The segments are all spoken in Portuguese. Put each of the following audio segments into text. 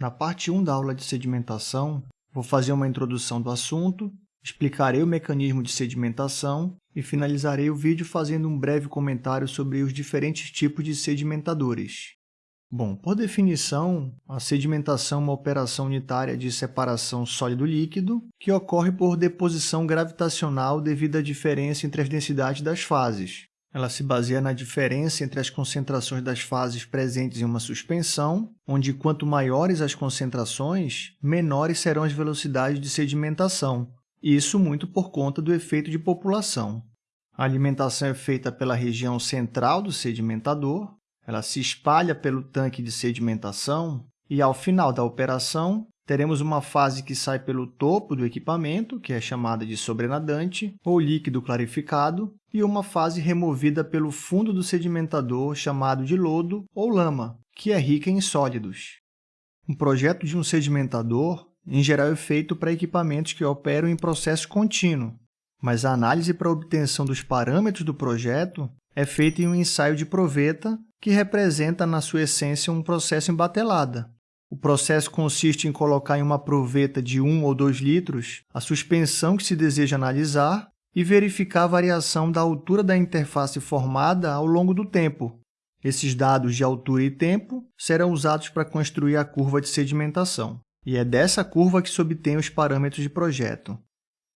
Na parte 1 da aula de sedimentação, vou fazer uma introdução do assunto, explicarei o mecanismo de sedimentação e finalizarei o vídeo fazendo um breve comentário sobre os diferentes tipos de sedimentadores. Bom, por definição, a sedimentação é uma operação unitária de separação sólido-líquido que ocorre por deposição gravitacional devido à diferença entre as densidades das fases. Ela se baseia na diferença entre as concentrações das fases presentes em uma suspensão, onde quanto maiores as concentrações, menores serão as velocidades de sedimentação, isso muito por conta do efeito de população. A alimentação é feita pela região central do sedimentador, ela se espalha pelo tanque de sedimentação e, ao final da operação, teremos uma fase que sai pelo topo do equipamento, que é chamada de sobrenadante, ou líquido clarificado, e uma fase removida pelo fundo do sedimentador, chamado de lodo ou lama, que é rica em sólidos. Um projeto de um sedimentador, em geral, é feito para equipamentos que operam em processo contínuo, mas a análise para obtenção dos parâmetros do projeto é feita em um ensaio de proveta, que representa, na sua essência, um processo em batelada, o processo consiste em colocar em uma proveta de 1 ou 2 litros a suspensão que se deseja analisar e verificar a variação da altura da interface formada ao longo do tempo. Esses dados de altura e tempo serão usados para construir a curva de sedimentação. E é dessa curva que se obtém os parâmetros de projeto.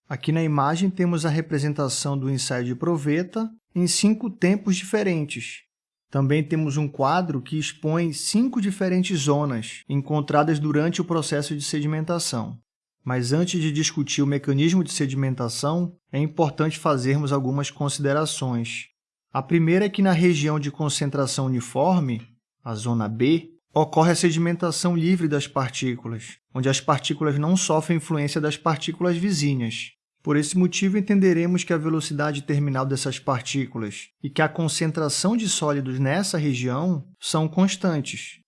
Aqui na imagem temos a representação do ensaio de proveta em cinco tempos diferentes, também temos um quadro que expõe cinco diferentes zonas encontradas durante o processo de sedimentação. Mas antes de discutir o mecanismo de sedimentação, é importante fazermos algumas considerações. A primeira é que na região de concentração uniforme, a zona B, ocorre a sedimentação livre das partículas, onde as partículas não sofrem influência das partículas vizinhas. Por esse motivo, entenderemos que a velocidade terminal dessas partículas e que a concentração de sólidos nessa região são constantes.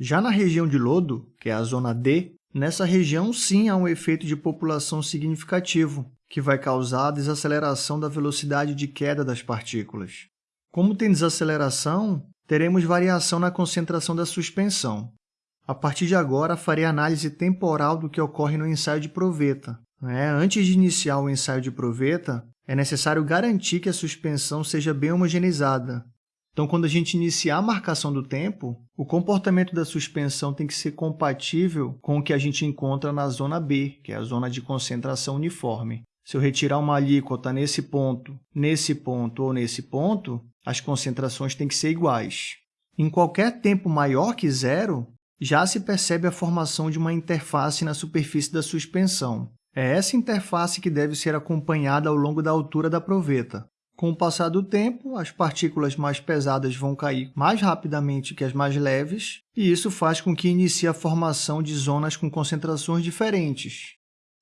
Já na região de lodo, que é a zona D, nessa região sim há um efeito de população significativo, que vai causar a desaceleração da velocidade de queda das partículas. Como tem desaceleração, teremos variação na concentração da suspensão. A partir de agora, farei análise temporal do que ocorre no ensaio de proveta, né? Antes de iniciar o ensaio de proveta, é necessário garantir que a suspensão seja bem homogeneizada. Então, quando a gente iniciar a marcação do tempo, o comportamento da suspensão tem que ser compatível com o que a gente encontra na zona B, que é a zona de concentração uniforme. Se eu retirar uma alíquota nesse ponto, nesse ponto ou nesse ponto, as concentrações têm que ser iguais. Em qualquer tempo maior que zero, já se percebe a formação de uma interface na superfície da suspensão. É essa interface que deve ser acompanhada ao longo da altura da proveta. Com o passar do tempo, as partículas mais pesadas vão cair mais rapidamente que as mais leves, e isso faz com que inicie a formação de zonas com concentrações diferentes.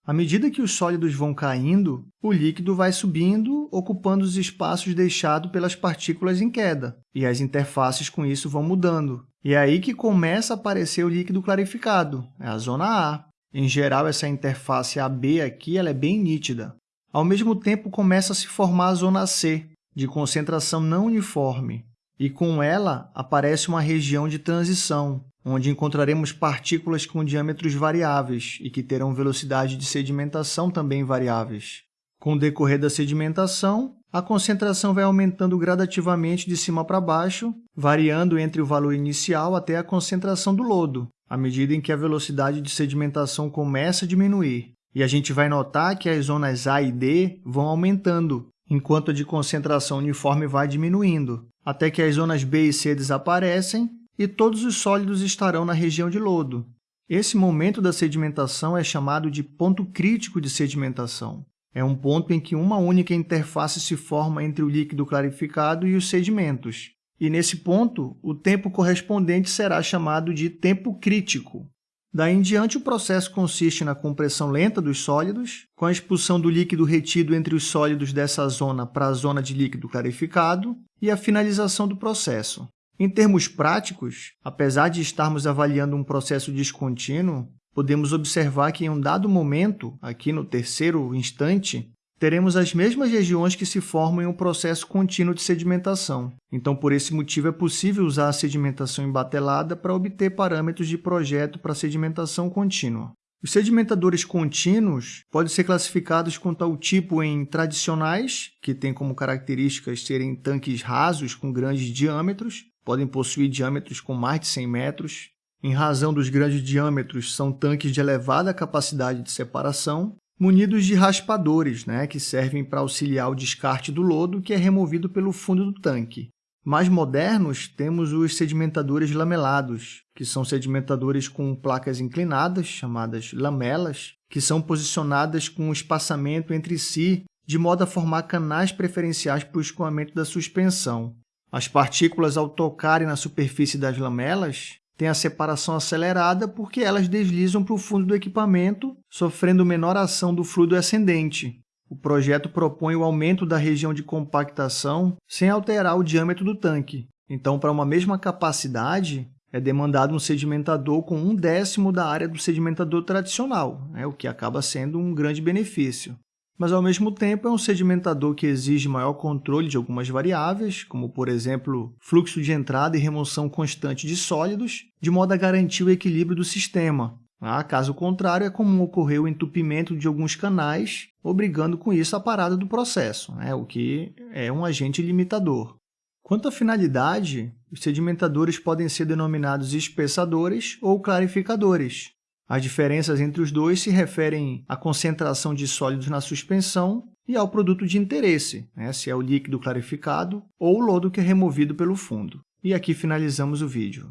À medida que os sólidos vão caindo, o líquido vai subindo, ocupando os espaços deixados pelas partículas em queda, e as interfaces com isso vão mudando. E é aí que começa a aparecer o líquido clarificado, é a zona A. Em geral, essa interface AB aqui ela é bem nítida. Ao mesmo tempo, começa a se formar a zona C, de concentração não uniforme, e com ela aparece uma região de transição, onde encontraremos partículas com diâmetros variáveis e que terão velocidade de sedimentação também variáveis. Com o decorrer da sedimentação, a concentração vai aumentando gradativamente de cima para baixo, variando entre o valor inicial até a concentração do lodo, à medida em que a velocidade de sedimentação começa a diminuir. E a gente vai notar que as zonas A e D vão aumentando, enquanto a de concentração uniforme vai diminuindo, até que as zonas B e C desaparecem e todos os sólidos estarão na região de lodo. Esse momento da sedimentação é chamado de ponto crítico de sedimentação. É um ponto em que uma única interface se forma entre o líquido clarificado e os sedimentos, e nesse ponto, o tempo correspondente será chamado de tempo crítico. Daí em diante, o processo consiste na compressão lenta dos sólidos, com a expulsão do líquido retido entre os sólidos dessa zona para a zona de líquido clarificado e a finalização do processo. Em termos práticos, apesar de estarmos avaliando um processo descontínuo, podemos observar que em um dado momento, aqui no terceiro instante, teremos as mesmas regiões que se formam em um processo contínuo de sedimentação. Então, por esse motivo, é possível usar a sedimentação embatelada para obter parâmetros de projeto para sedimentação contínua. Os sedimentadores contínuos podem ser classificados quanto ao tipo em tradicionais, que têm como características serem tanques rasos com grandes diâmetros, podem possuir diâmetros com mais de 100 metros. Em razão dos grandes diâmetros, são tanques de elevada capacidade de separação, munidos de raspadores, né, que servem para auxiliar o descarte do lodo que é removido pelo fundo do tanque. Mais modernos, temos os sedimentadores lamelados, que são sedimentadores com placas inclinadas, chamadas lamelas, que são posicionadas com espaçamento entre si, de modo a formar canais preferenciais para o escoamento da suspensão. As partículas, ao tocarem na superfície das lamelas, têm a separação acelerada porque elas deslizam para o fundo do equipamento, sofrendo menor ação do fluido ascendente, o projeto propõe o aumento da região de compactação sem alterar o diâmetro do tanque. Então, para uma mesma capacidade, é demandado um sedimentador com um décimo da área do sedimentador tradicional, né, o que acaba sendo um grande benefício. Mas, ao mesmo tempo, é um sedimentador que exige maior controle de algumas variáveis, como, por exemplo, fluxo de entrada e remoção constante de sólidos, de modo a garantir o equilíbrio do sistema, ah, caso contrário, é comum ocorrer o entupimento de alguns canais, obrigando com isso a parada do processo, né? o que é um agente limitador. Quanto à finalidade, os sedimentadores podem ser denominados espessadores ou clarificadores. As diferenças entre os dois se referem à concentração de sólidos na suspensão e ao produto de interesse, né? se é o líquido clarificado ou o lodo que é removido pelo fundo. E aqui finalizamos o vídeo.